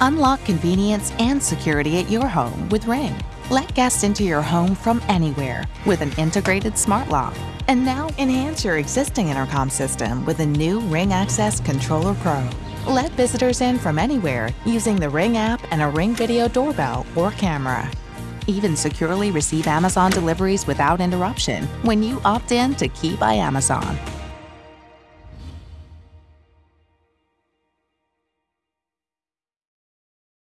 Unlock convenience and security at your home with Ring. Let guests into your home from anywhere with an integrated smart lock. And now enhance your existing intercom system with a new Ring Access Controller Pro. Let visitors in from anywhere using the Ring app and a Ring video doorbell or camera. Even securely receive Amazon deliveries without interruption when you opt in to Key by Amazon.